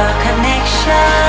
the connection.